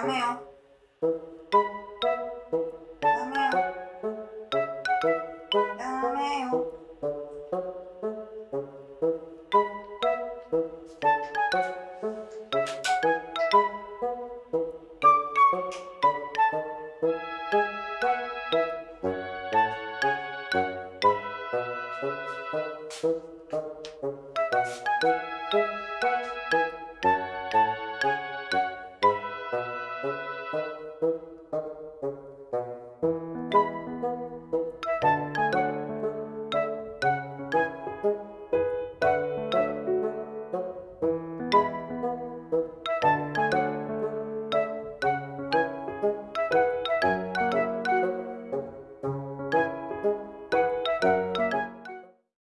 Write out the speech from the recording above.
남해요. 남해요. 남해요. Música